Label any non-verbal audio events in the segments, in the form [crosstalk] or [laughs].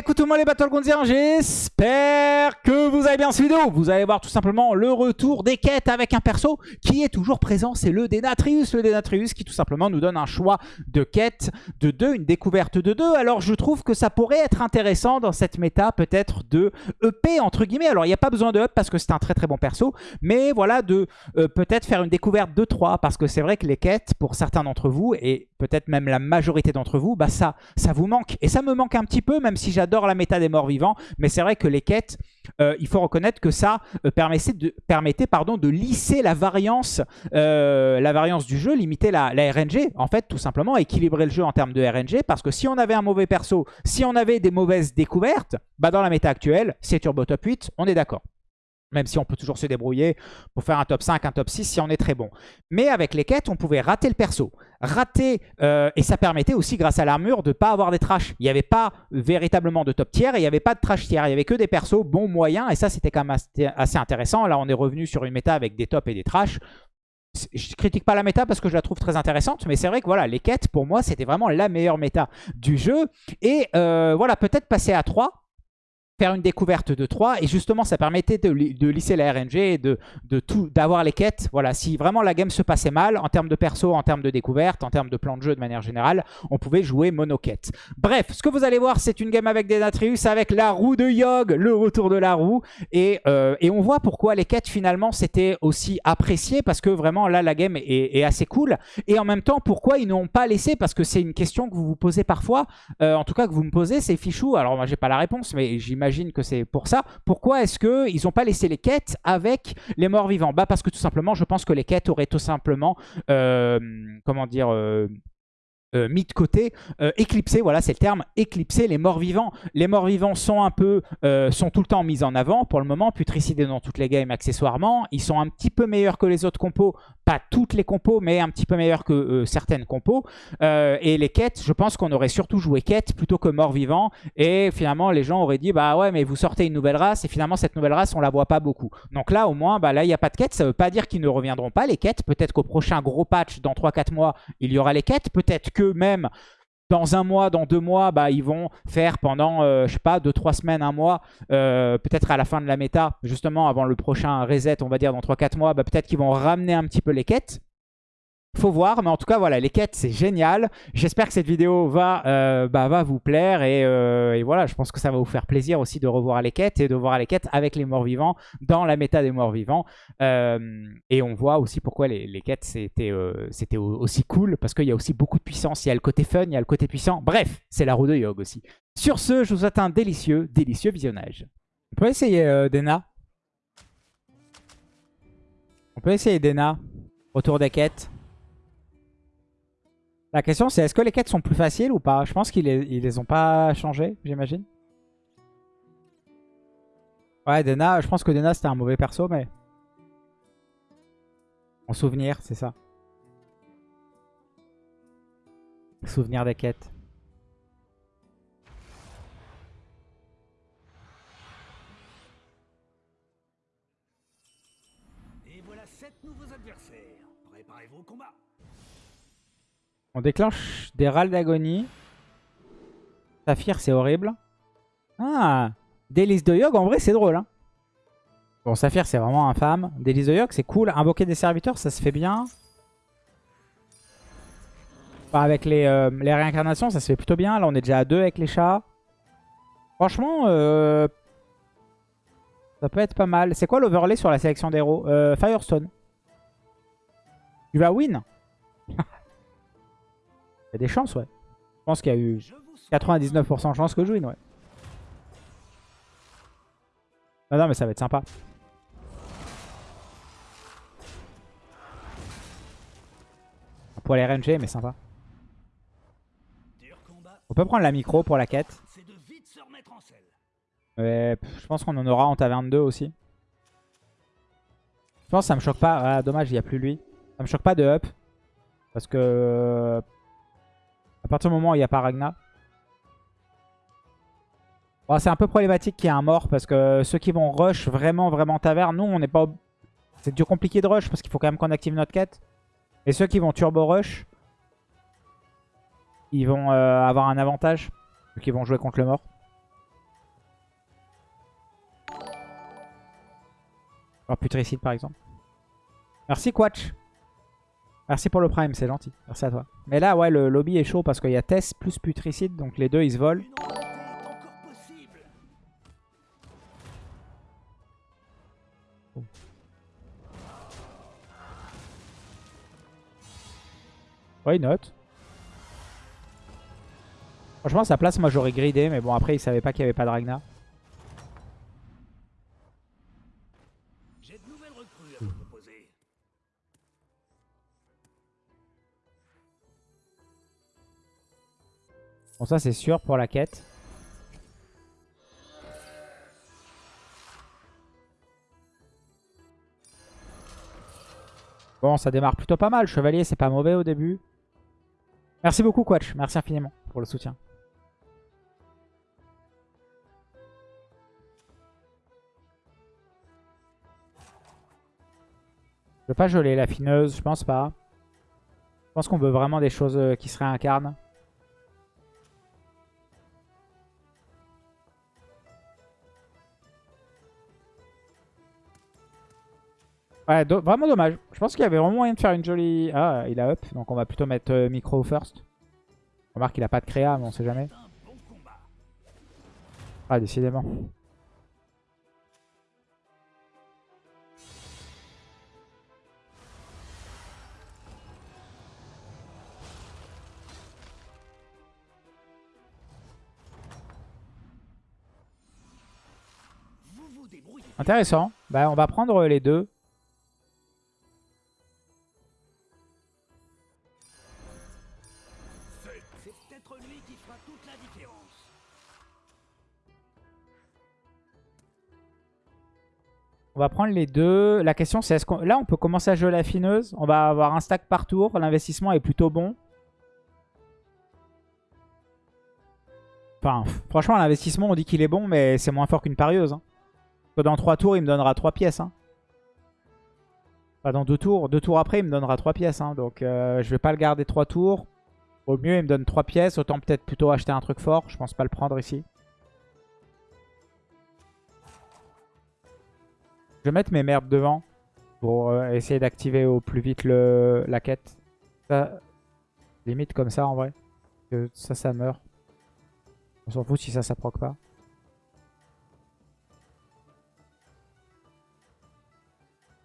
écoutez-moi les Battle j'espère que vous allez bien cette vidéo. Vous allez voir tout simplement le retour des quêtes avec un perso qui est toujours présent, c'est le Denatrius. Le Denatrius qui tout simplement nous donne un choix de quête de 2, une découverte de 2. Alors je trouve que ça pourrait être intéressant dans cette méta peut-être de EP entre guillemets. Alors il n'y a pas besoin de up parce que c'est un très très bon perso, mais voilà de euh, peut-être faire une découverte de 3 parce que c'est vrai que les quêtes pour certains d'entre vous et peut-être même la majorité d'entre vous, bah ça, ça vous manque. Et ça me manque un petit peu même si j'adore la méta des morts vivants, mais c'est vrai que les quêtes, euh, il faut reconnaître que ça euh, permettait, de lisser la variance, euh, la variance du jeu, limiter la, RNG, en fait, tout simplement, équilibrer le jeu en termes de RNG, parce que si on avait un mauvais perso, si on avait des mauvaises découvertes, bah dans la méta actuelle, c'est Turbo Top 8, on est d'accord. Même si on peut toujours se débrouiller pour faire un top 5, un top 6 si on est très bon. Mais avec les quêtes, on pouvait rater le perso. Rater, euh, et ça permettait aussi grâce à l'armure de ne pas avoir des trash. Il n'y avait pas véritablement de top tier et il n'y avait pas de trash tier. Il n'y avait que des persos bons, moyens et ça c'était quand même assez intéressant. Là on est revenu sur une méta avec des tops et des trash. Je critique pas la méta parce que je la trouve très intéressante, mais c'est vrai que voilà, les quêtes, pour moi, c'était vraiment la meilleure méta du jeu. Et euh, voilà, peut-être passer à 3, faire une découverte de 3 et justement ça permettait de, lisser la RNG et de, de d'avoir les quêtes. Voilà, si vraiment la game se passait mal en termes de perso, en termes de découverte, en termes de plan de jeu de manière générale, on pouvait jouer mono-quête. Bref, ce que vous allez voir c'est une game avec des Natrius, avec la roue de Yogg, le retour de la roue et, euh, et on voit pourquoi les quêtes finalement c'était aussi apprécié parce que vraiment là la game est, assez cool et en même temps pourquoi ils n'ont pas laissé? Parce que c'est une question que vous vous posez parfois, euh, en tout cas que vous me posez, c'est fichou. Alors moi j'ai pas la réponse mais j'imagine j'imagine que c'est pour ça. Pourquoi est-ce qu'ils n'ont pas laissé les quêtes avec les morts vivants? Bah parce que tout simplement, je pense que les quêtes auraient tout simplement, euh, comment dire, euh, euh, mis de côté, euh, éclipsé, voilà c'est le terme, éclipser les morts vivants. Les morts vivants sont un peu, euh, sont tout le temps mis en avant pour le moment, putricidés dans toutes les games accessoirement. Ils sont un petit peu meilleurs que les autres compos, pas toutes les compos, mais un petit peu meilleurs que certaines compos. et les quêtes, je pense qu'on aurait surtout joué quêtes plutôt que morts vivants. Et finalement les gens auraient dit, bah ouais mais vous sortez une nouvelle race et finalement cette nouvelle race on la voit pas beaucoup. Donc là au moins, bah là il n'y a pas de quêtes, ça veut pas dire qu'ils ne reviendront pas les quêtes. Peut-être qu'au prochain gros patch dans 3-4 mois, il y aura les quêtes. Peut-être que même dans un mois, dans deux mois, bah, ils vont faire pendant, euh, je sais pas, deux, trois semaines, un mois, euh, peut-être à la fin de la méta, justement avant le prochain reset, on va dire dans 3-4 mois, bah, peut-être qu'ils vont ramener un petit peu les quêtes. Faut voir, mais en tout cas, voilà, les quêtes, c'est génial. J'espère que cette vidéo va, euh, bah, va vous plaire. Euh, et, voilà, je pense que ça va vous faire plaisir aussi de revoir les quêtes et de voir les quêtes avec les morts vivants dans la méta des morts vivants. Euh, et on voit aussi pourquoi les, quêtes, c'était aussi cool. Parce qu'il y a aussi beaucoup de puissance. Il y a le côté fun, il y a le côté puissant. Bref, c'est la roue de Yog aussi. Sur ce, je vous souhaite un délicieux, délicieux visionnage. On peut essayer Dena? On peut essayer Dena? Retour des quêtes? La question c'est est-ce que les quêtes sont plus faciles ou pas? Je pense qu'ils les, les ont pas changées, j'imagine. Ouais, Dena, je pense que Dena c'était un mauvais perso, mais... En souvenir, c'est ça. Souvenir des quêtes. On déclenche des râles d'agonie. Saphir, c'est horrible. Ah Délice de Yog, en vrai, c'est drôle. Hein. Bon, Saphir, c'est vraiment infâme. Délice de Yog, c'est cool. Invoquer des serviteurs, ça se fait bien. avec les, euh, les, réincarnations, ça se fait plutôt bien. Là, on est déjà à deux avec les chats. Franchement, euh, ça peut être pas mal. C'est quoi l'overlay sur la sélection d'héros euh, Firestone. Tu vas win Il y a des chances, ouais. Je pense qu'il y a eu 99% de chances que je win, ouais. Non, non, mais ça va être sympa. Pour les RNG, mais sympa. On peut prendre la micro pour la quête. je pense qu'on en aura en ta 22 aussi. Je pense que ça me choque pas. Ah, dommage, il n'y a plus lui. Ça me choque pas de up. Parce que à partir du moment où il n'y a pas Ragna. Oh, c'est un peu problématique qu'il y ait un mort parce que ceux qui vont rush vraiment, vraiment taverne, nous on n'est pas... C'est du compliqué de rush parce qu'il faut quand même qu'on active notre quête. Et ceux qui vont turbo rush, ils vont euh, avoir un avantage vu qu'ils vont jouer contre le mort. Oh, Alors putricide par exemple. Merci Quatch Merci pour le prime, c'est gentil. Merci à toi. Mais là, ouais, le lobby est chaud parce qu'il y a Tess plus putricide, donc les deux ils se volent. Possible. Why not? Franchement, sa place, moi j'aurais gridé, mais bon, après il savait pas qu'il y avait pas de Ragnar. Bon, ça c'est sûr pour la quête. Bon, ça démarre plutôt pas mal. Chevalier, c'est pas mauvais au début. Merci beaucoup, Quatch. Merci infiniment pour le soutien. Je veux pas geler la fineuse, je pense pas. Je pense qu'on veut vraiment des choses euh, qui se réincarnent. Ouais, vraiment dommage. Je pense qu'il y avait vraiment moyen de faire une jolie... Ah, il a up, donc on va plutôt mettre euh, micro first. Remarque qu'il a pas de créa, mais on sait jamais. Ah, décidément. Intéressant. Bah, on va prendre les deux. On va prendre les deux. La question, c'est est-ce qu'on... Là, on peut commencer à jouer la fineuse. On va avoir un stack par tour. L'investissement est plutôt bon. Enfin, franchement, l'investissement, on dit qu'il est bon, mais c'est moins fort qu'une parieuse. hein. Dans 3 tours, il me donnera 3 pièces. Hein. Enfin, dans 2 tours. 2 tours après, il me donnera 3 pièces. hein. Donc, euh, je vais pas le garder 3 tours. Au mieux, il me donne 3 pièces. Autant peut-être plutôt acheter un truc fort. Je pense pas le prendre ici. Je vais mettre mes merdes devant pour euh, essayer d'activer au plus vite la quête. Ça, limite comme ça en vrai. Ça, ça meurt. On s'en fout si ça, ça proc pas.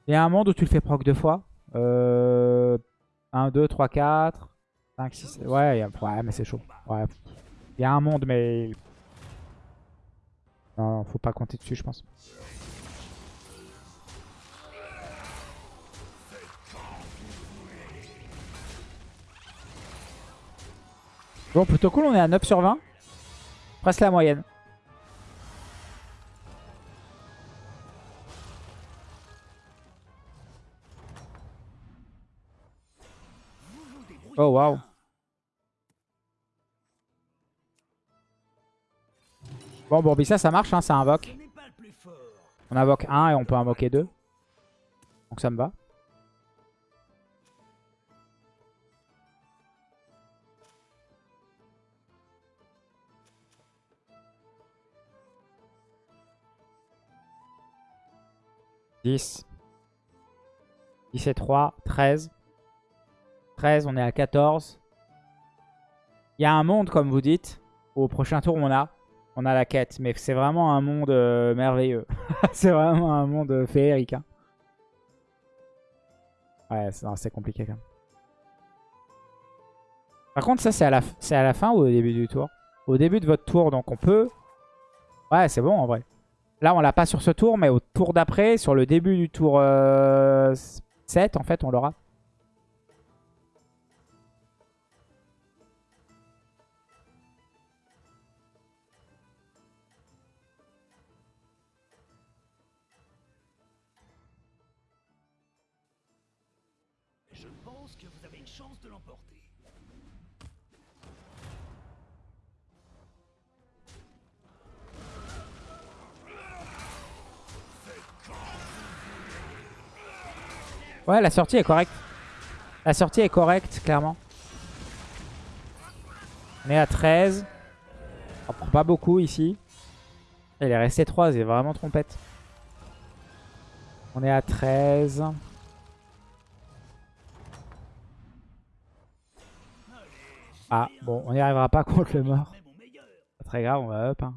Il y a un monde où tu le fais proc deux fois. Euh, 1, 2, 3, 4, 5, 6. Ouais, ouais mais c'est chaud. Ouais. Il y a un monde, mais. Non, faut pas compter dessus, je pense. Bon, plutôt cool, on est à 9 sur 20. Presque la moyenne. Oh, waouh. Bon, bon, ça, ça marche, hein, ça invoque. On invoque 1 et on peut invoquer 2. Donc ça me va. Dix. 10 et 3, 13. 13, on est à 14. Il y a un monde, comme vous dites. Au prochain tour, on a, on a la quête. Mais c'est vraiment un monde euh, merveilleux. [laughs] c'est vraiment un monde euh, féerique. hein. Ouais, c'est compliqué quand même. Par contre, ça, c'est à la fin ou au début du tour? Au début de votre tour, donc on peut... Ouais, c'est bon en vrai. Là, on l'a pas sur ce tour, mais au tour d'après, sur le début du tour euh, 7, en fait, on l'aura. Ouais, la sortie est correcte. La sortie est correcte, clairement. On est à 13. On prend pas beaucoup ici. Elle est restée 3, c'est vraiment trompette. On est à 13. Ah, bon, on n'y arrivera pas [laughs] contre le mort. Pas très grave, on va up. hein.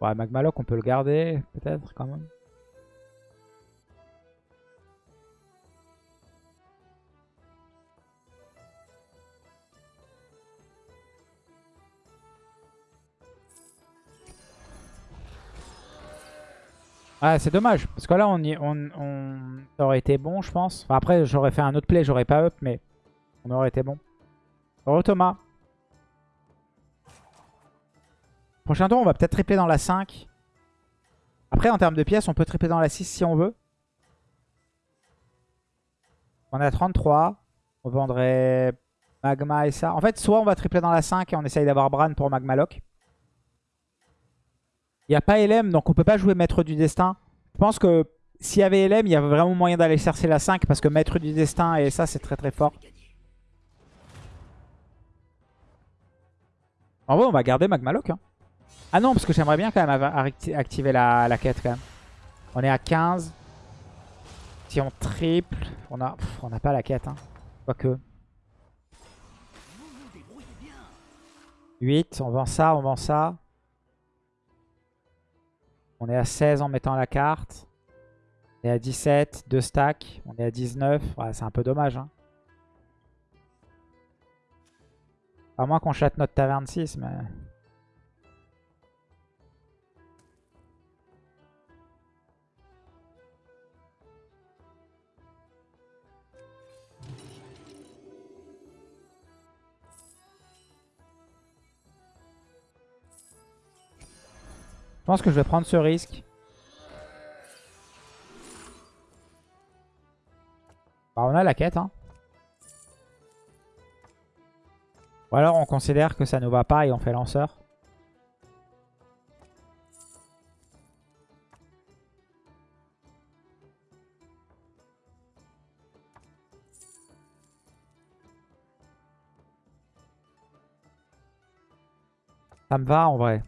Ouais, Magmaloc, on peut le garder, peut-être, quand même. Ah, c'est dommage, parce que là, on, y, aurait été bon, je pense. Enfin, après, j'aurais fait un autre play, j'aurais pas up, mais on aurait été bon. Thomas. Prochain tour, on va peut-être tripler dans la 5. Après, en termes de pièces, on peut tripler dans la 6 si on veut. On à 33. On vendrait Magma et ça. En fait, soit on va tripler dans la 5 et on essaye d'avoir Bran pour Magma Lock. Il n'y a pas LM, donc on peut pas jouer Maître du Destin. Je pense que s'il y avait LM, il y avait vraiment moyen d'aller chercher la 5 parce que Maître du Destin et ça, c'est très très fort. En vrai, on va garder Magma Lock. hein. Ah non, parce que j'aimerais bien quand même activer la, quête quand même. On est à 15. Si on triple, on a, pas la quête. Hein. Quoique. Vous vous débrouillez bien. 8, on vend ça, on vend ça. On est à 16 en mettant la carte. On est à 17, 2 stacks. On est à 19. Ouais, c'est un peu dommage. Hein. À moins qu'on chatte notre taverne 6, mais... pense que je vais prendre ce risque. Bah, on a la quête. Hein. Ou alors on considère que ça nous va pas et on fait lanceur. Ça me va en vrai.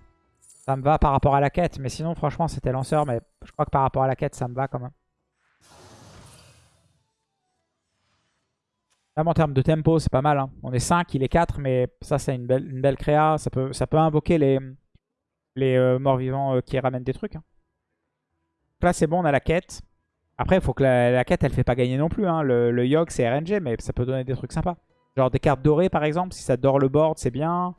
Ça me va par rapport à la quête. Mais sinon, franchement, c'était lanceur. Mais je crois que par rapport à la quête, ça me va quand même. Même en termes de tempo, c'est pas mal. hein. On est 5, il est 4. Mais ça, c'est une belle, créa. Ça peut, invoquer les, euh, morts-vivants euh, qui ramènent des trucs. hein. Donc là, c'est bon, on a la quête. Après, il faut que la, quête, elle fait pas gagner non plus. hein. Le, le Yogg, c'est RNG. Mais ça peut donner des trucs sympas. Genre des cartes dorées, par exemple. Si ça dort le board, c'est bien.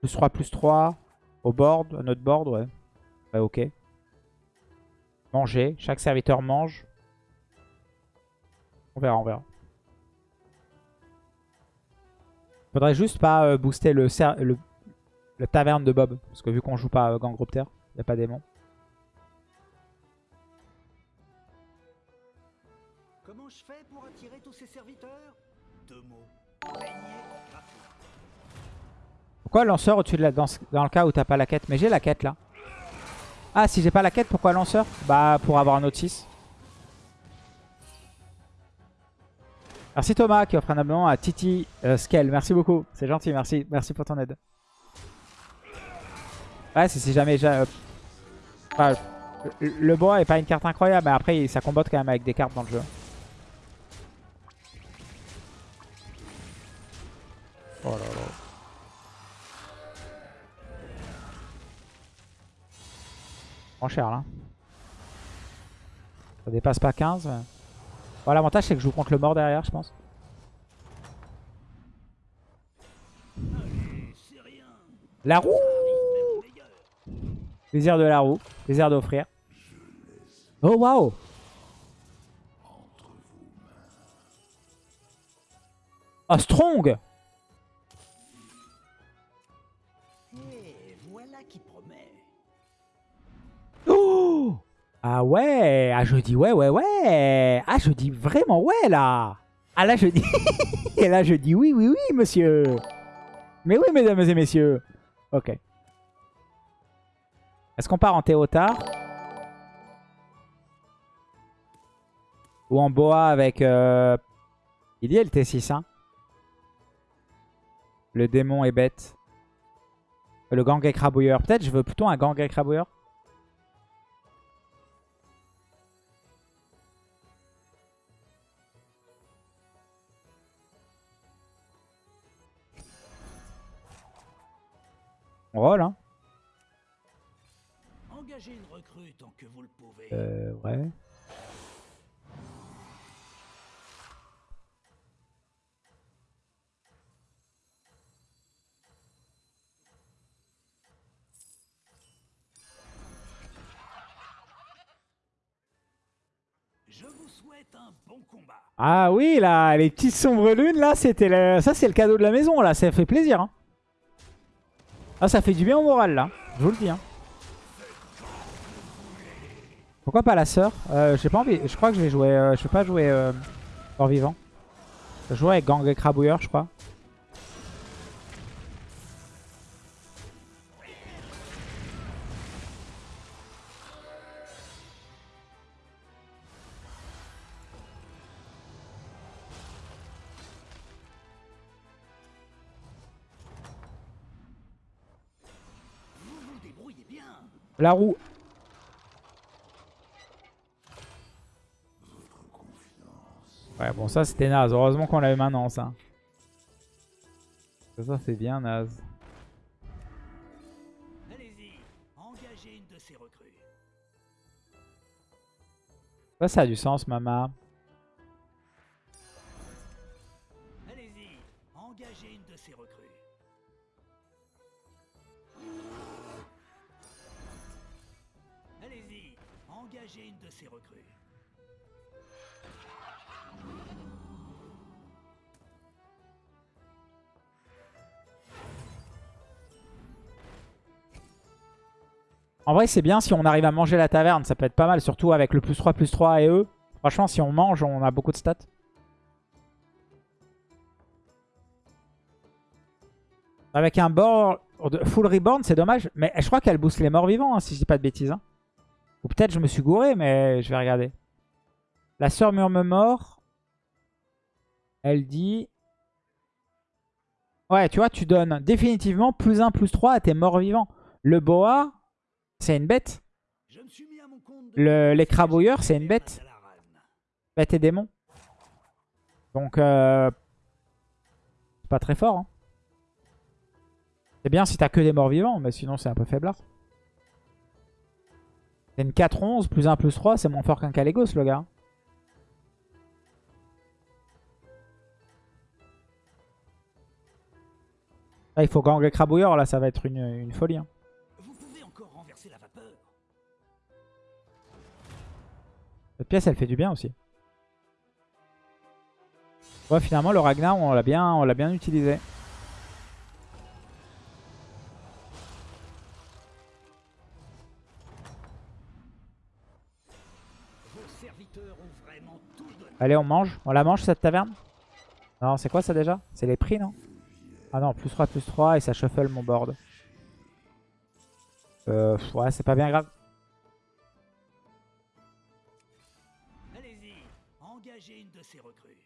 Plus 3, plus 3. Au board, à notre board, ouais. Ok. Manger. Chaque serviteur mange. On verra, on verra. Faudrait juste pas euh, booster le, le, le taverne de Bob. Parce que vu qu'on joue pas euh, Gangropter, il n'y a pas démon. Comment je fais pour attirer tous ces serviteurs? Deux mots. Pourquoi lanceur au-dessus de la... Dans, ce- dans le cas où t'as pas la quête? Mais j'ai la quête là. Ah, si j'ai pas la quête, pourquoi lanceur? Bah, pour avoir un autre 6. Merci Thomas qui offre un abonnement à Titi euh, Scale. Merci beaucoup. C'est gentil, merci. Merci pour ton aide. Ouais, c'est si jamais... j'a- euh, enfin, le, bois est pas une carte incroyable, mais après, ça combatte quand même avec des cartes dans le jeu. Oh. Cher là. Ça dépasse pas 15. mais- Bon, L'avantage c'est que je joue contre le mort derrière, je pense. La roue. Plaisir de la roue. Plaisir d'offrir. Oh waouh Oh strong Ah ouais, ah je dis ouais, ouais, ouais. Ah je dis vraiment ouais là. Ah là je dis... [laughs] et là je dis oui, oui, oui monsieur. Mais oui mesdames et messieurs. Ok. Est-ce qu'on part en Théotard Ou en Boa avec... Il y a le T6 hein? Le démon est bête. Le gang écrabouilleur. Peut-être je veux plutôt un gang écrabouilleur? On roll, hein. Engagez une recrue tant que vous le pouvez. Euh, ouais. Je vous souhaite un bon combat. Ah oui, là, les petites sombres lunes, là, c'était le... ça, c'est le cadeau de la maison, là. Ça fait plaisir. Hein. Ah, ça fait du bien au moral, là. Je vous le dis. Hein. Pourquoi pas la sœur? Euh, J'ai pas envie. Je crois que je vais jouer. Euh, je vais pas jouer euh, mort vivant. Je vais jouer avec gang écrabouilleur, je crois. La roue. Ouais, bon, ça c'était naze. Heureusement qu'on l'avait maintenant, ça. Ça, c'est bien naze. Allez-y, engagez une de ces recrues. Ça, ça a du sens, maman. Vrai, c'est bien si on arrive à manger la taverne. Ça peut être pas mal, surtout avec le plus 3, plus 3 et eux. Franchement, si on mange, on a beaucoup de stats. Avec un board de full reborn, c'est dommage. Mais je crois qu'elle booste les morts vivants, hein, si je dis pas de bêtises. hein. Ou peut-être je me suis gouré, mais je vais regarder. La sœur murme mort. Elle dit... Ouais, tu vois, tu donnes définitivement plus 1, plus 3 à tes morts vivants. Le boa, c'est une bête. J'ai c'est une bête. Bête et démon. Donc, euh, c'est pas très fort. hein. C'est bien si t'as que des morts vivants, mais sinon c'est un peu faiblard. C'est une 4-11, plus 1, plus 3, c'est moins fort qu'un Calegos, le gars. Là, il faut gang et crabouilleur, là, ça va être une, une folie. hein. Cette pièce, elle fait du bien aussi. Ouais, finalement, le Ragnar, on l'a bien, bien utilisé. Allez, on mange. On la mange, cette taverne? Non, c'est quoi ça déjà? C'est les prix, non? Ah non, plus 3, plus 3, et ça shuffle mon board. Euh, ouais, c'est pas bien grave. Ces recrues.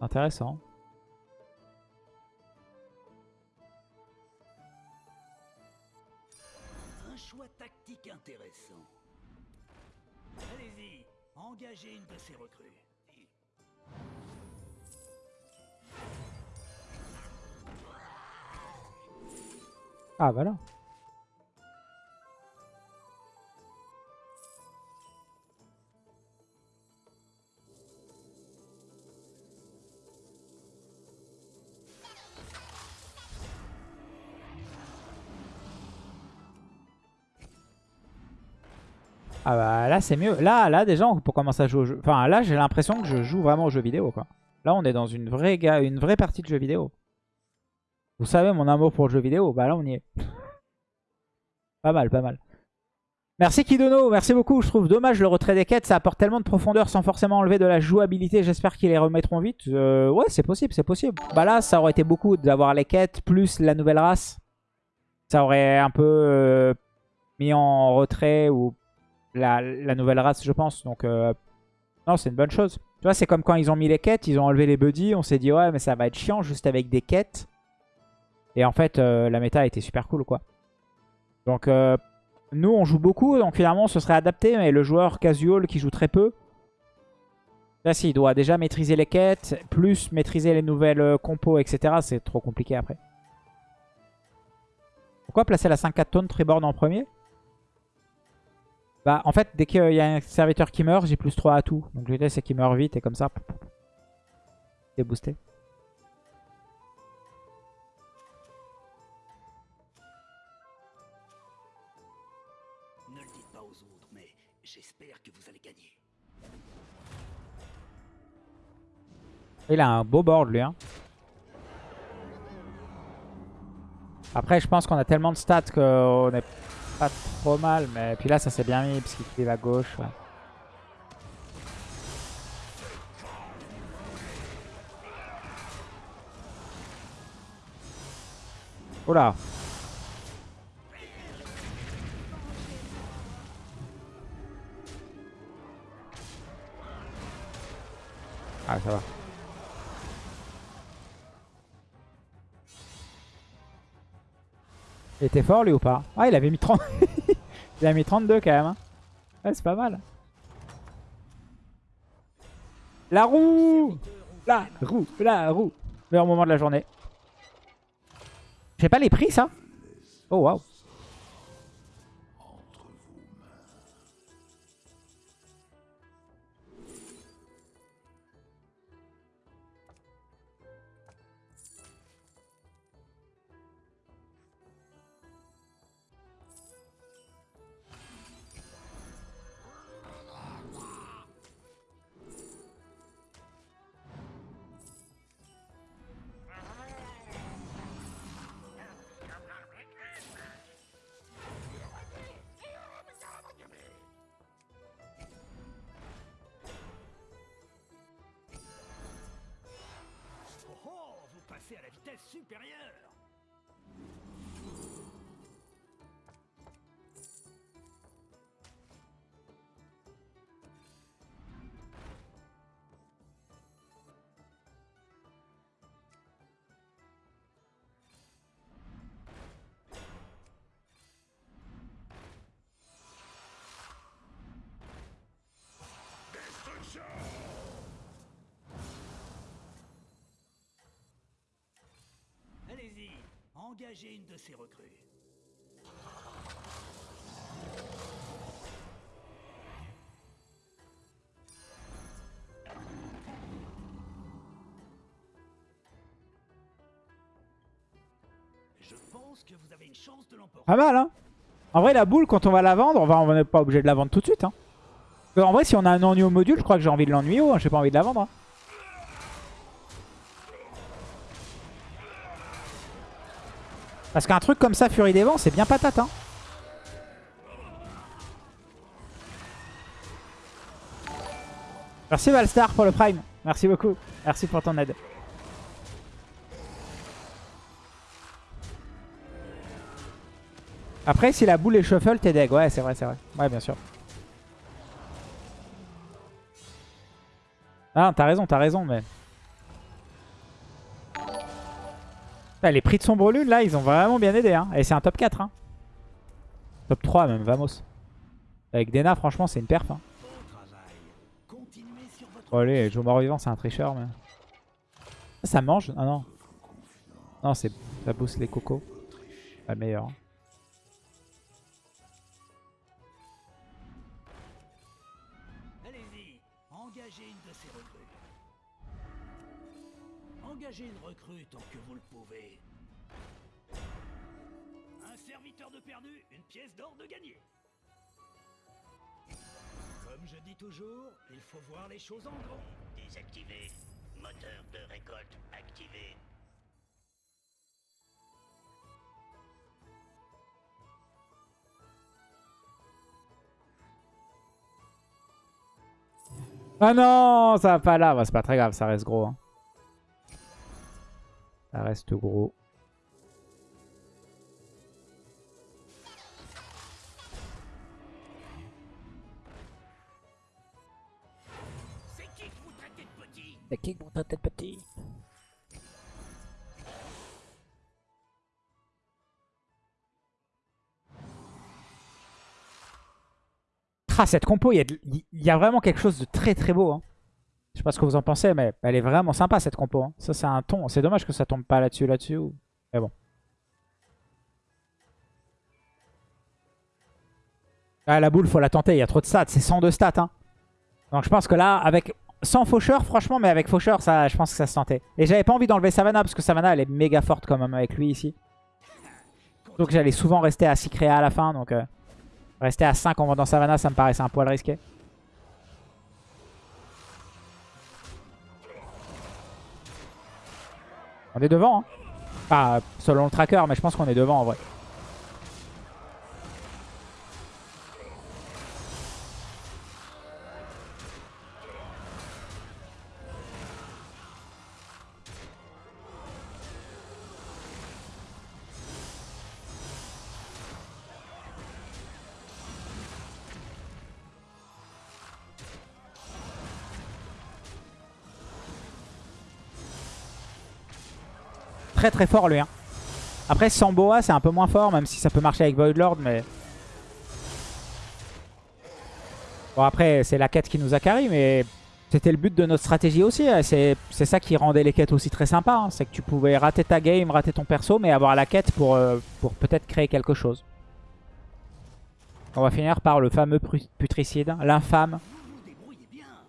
Intéressant. Un choix tactique intéressant. Allez-y, engagez une de ces recrues. Ah, voilà. Bah c'est mieux. Là, là déjà on peut commencer à jouer au jeu. Enfin là j'ai l'impression que je joue vraiment au jeu vidéo quoi. Là on est dans une vraie, ga- une vraie partie de jeu vidéo. Vous savez mon amour pour le jeu vidéo. Bah là, on y est. [laughs] pas mal, pas mal. Merci Kidono, merci beaucoup. Je trouve dommage le retrait des quêtes. Ça apporte tellement de profondeur sans forcément enlever de la jouabilité. J'espère qu'ils les remettront vite. Euh, ouais, c'est possible, c'est possible. Bah là, ça aurait été beaucoup d'avoir les quêtes plus la nouvelle race. Ça aurait un peu euh, mis en retrait ou la, nouvelle race, je pense. Donc, euh, non, c'est une bonne chose. Tu vois, c'est comme quand ils ont mis les quêtes, ils ont enlevé les buddies. On s'est dit, ouais, mais ça va être chiant juste avec des quêtes. Et en fait, la méta été super cool, quoi. Donc, nous, on joue beaucoup, donc finalement, ce serait adapté. Mais le joueur casual qui joue très peu, là, s'il doit déjà maîtriser les quêtes, plus maîtriser les nouvelles euh, compos, etc., c'est trop compliqué après. Pourquoi placer la 5-4 tonnes en premier? Bah, en fait, dès qu'il y a un serviteur qui meurt, j'ai plus 3 à tout. Donc l'idée, c'est qu'il meurt vite et comme ça, c'est boosté. Il a un beau board lui. Hein. Après, je pense qu'on a tellement de stats qu'on est pas trop mal. Mais puis là, ça s'est bien mis parce qu'il cleave à gauche. Ouais. Oula Ah, ça va. Il était fort lui ou pas? Ah il avait mis 30. [laughs] il a mis 32 quand même. Hein. Ouais c'est pas mal. La roue La roue La roue Meilleur moment de la journée. J'ai pas les prix ça? Oh waouh à la vitesse supérieure Engagez une de ces recrues. Je pense. Pas mal, hein En vrai, la boule, quand on va la vendre, on n'est pas obligé de la vendre tout de suite. Hein. En vrai, si on a un ennui au module, je crois que j'ai envie de l'ennuyer. Hein. J'ai pas envie de la vendre. Hein. Parce qu'un truc comme ça, Furie des Vents, c'est bien patate. Hein. Merci Valstar pour le Prime. Merci beaucoup. Merci pour ton aide. Après, si la boule est shuffle, t'es deg. Ouais, c'est vrai, c'est vrai. Ouais, bien sûr. Ah, t'as raison, t'as raison, mais... les prix de sombre lune, là, ils ont vraiment bien aidé. Hein. Et c'est un top 4. Hein. Top 3 même, vamos. Avec Dena, franchement, c'est une perf. Hein. Oh, allez, joue mort-vivant, c'est un tricheur. Ça, mange? Ah non. Non, ça booste les cocos. Pas le meilleur. Hein. Engagez une recrue tant que vous le pouvez. Un serviteur de perdu, une pièce d'or de gagné. Comme je dis toujours, il faut voir les choses en grand. Désactivé. Moteur de récolte activé. Ah non, ça va pas là. C'est pas très grave, ça reste gros. Hein. Ça reste gros. C'est qui que vous traitez de petit? C'est qui vont tête petit? Ah, cette compo, il y, y a vraiment quelque chose de très très beau. hein. Je sais pas ce que vous en pensez, mais elle est vraiment sympa cette compo. hein. Ça, c'est un ton. C'est dommage que ça tombe pas là-dessus, là-dessus. Mais bon. Ah, la boule, faut la tenter. Il y a trop de stats. C'est 102 stats. Hein. Donc je pense que là, avec sans faucheur, franchement, mais avec faucheur, ça, je pense que ça se tentait. Et j'avais pas envie d'enlever Savannah, parce que Savannah, elle est méga forte quand même avec lui ici. Donc j'allais souvent rester à 6 créas à la fin, donc euh, rester à 5 en vendant Savannah, ça me paraissait un poil risqué. On est devant, hein. Enfin, selon le tracker, mais je pense qu'on est devant en vrai. Très très fort lui. Hein. Après, sans Boa, c'est un peu moins fort, même si ça peut marcher avec Void Lord, mais... Bon, après, c'est la quête qui nous a carry, mais c'était le but de notre stratégie aussi. hein. C'est ça qui rendait les quêtes aussi très sympas. hein. C'est que tu pouvais rater ta game, rater ton perso, mais avoir la quête pour, euh, peut-être créer quelque chose. On va finir par le fameux putricide, l'infâme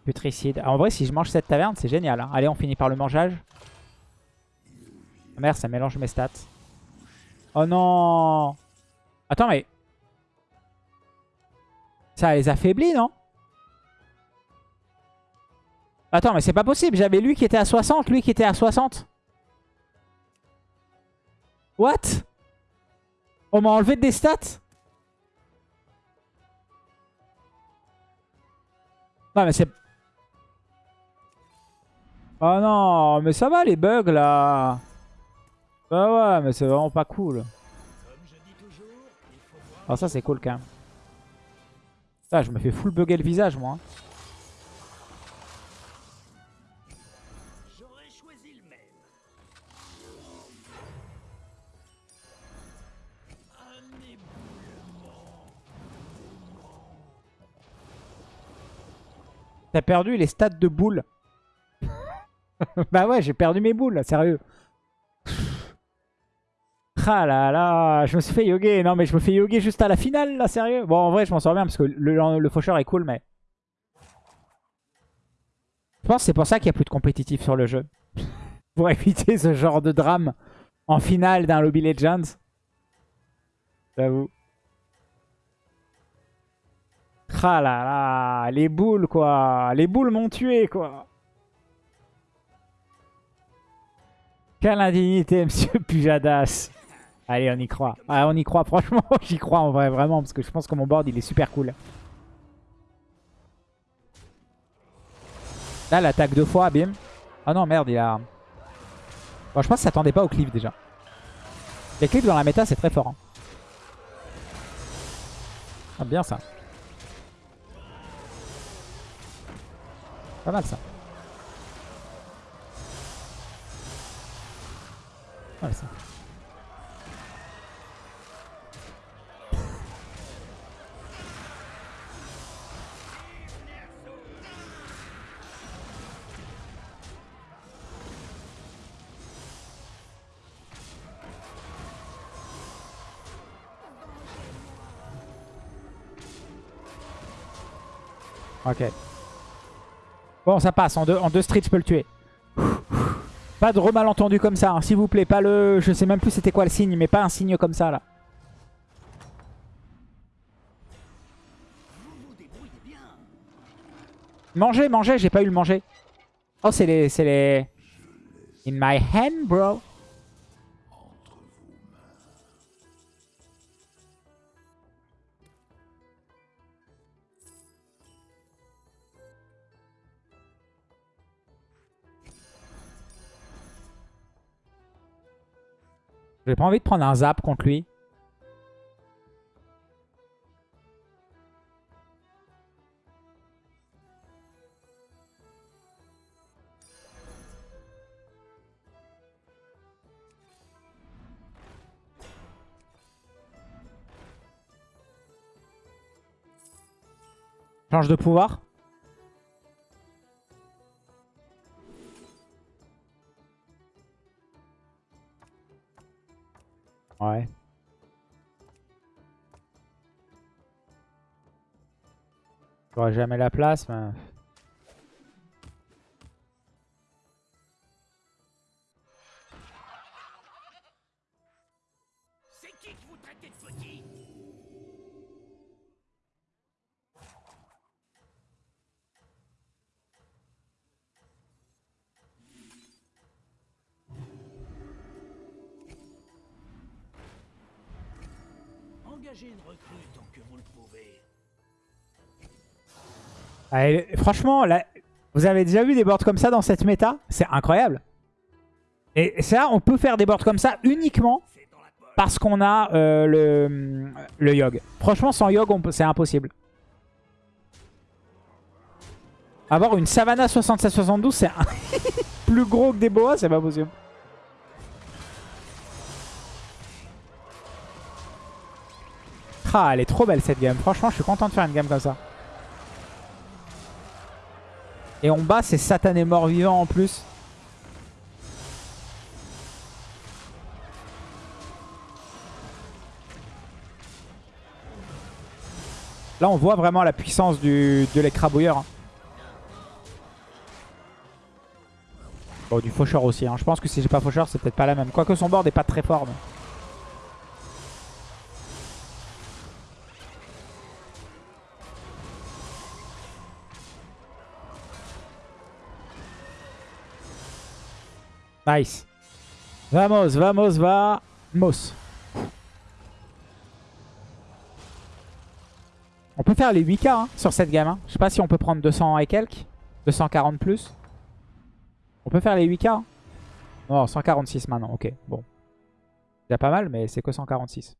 putricide. En vrai, si je mange cette taverne, c'est génial. Allez, on finit par le mangeage. Ah, Merde, ça mélange mes stats. Oh non Attends, mais... Ça les affaiblit, non? Attends, mais c'est pas possible. J'avais lui qui était à 60, lui qui était à 60. What? On m'a enlevé des stats? Non, mais c'est... Oh non, mais ça va les bugs là Bah ouais, mais c'est vraiment pas cool. Voir. Ah ça c'est cool quand même. Ah, je me fais full bugger le visage moi. hein. T'as perdu les stats de boules. [laughs] bah ouais, j'ai perdu mes boules, sérieux. Ah là là, je me suis fait yoguer. Non mais je me fais yoguer juste à la finale là, sérieux? Bon en vrai je m'en sors bien parce que le, faucheur est cool mais... Je pense c'est pour ça qu'il n'y a plus de compétitif sur le jeu. [laughs] pour éviter ce genre de drame en finale d'un Lobby Legends. J'avoue. Ah là là, les boules quoi. Les boules m'ont tué quoi. Quelle indignité, [laughs] monsieur Pujadas. Allez, on y croit. Ah, on y croit, franchement, [laughs] j'y crois en vrai, vraiment, parce que je pense que mon board, il est super cool. Là, l'attaque deux fois, bim. Ah non, merde, il a... Bon, je pense qu'il s'attendait pas au cliff, déjà. Les cliffs dans la méta, c'est très fort. hein. Ah, bien, ça. Pas mal, ça. Ouais, ça. Ok. Bon, ça passe. En deux, streets, je peux le tuer. Pas de remalentendu comme ça, hein, s'il vous plaît. Pas le... Je sais même plus c'était quoi le signe, mais pas un signe comme ça, là. Manger, manger, j'ai pas eu le manger. Oh, c'est les... C'est les... In my hand, bro. J'ai pas envie de prendre un zap contre lui. Change de pouvoir. Ouais. J'aurais jamais la place, mais... Allez, franchement, vous avez déjà vu des boards comme ça dans cette méta? C'est incroyable. Et ça, on peut faire des boards comme ça uniquement parce qu'on a euh, le, le Yogg. Franchement, sans peut- c'est impossible. Avoir une Savannah 67-72, c'est [laughs] plus gros que des boas, c'est pas possible. Ah, elle est trop belle cette game. Franchement, je suis content de faire une game comme ça. Et on bat ces satanés morts vivants en plus. Là, on voit vraiment la puissance de l'écrabouilleur. hein. Bon, du faucheur aussi. hein. Je pense que si j'ai pas faucheur, c'est peut-être pas la même. Quoique son board est pas très fort. Nice. Vamos, vamos, vamos. On peut faire les 8k hein, sur cette gamme. hein. Je sais pas si on peut prendre 200 et quelques. 240 plus. On peut faire les 8k. hein. Non, 146 maintenant. Ok, bon. C'est pas mal, mais c'est que 146.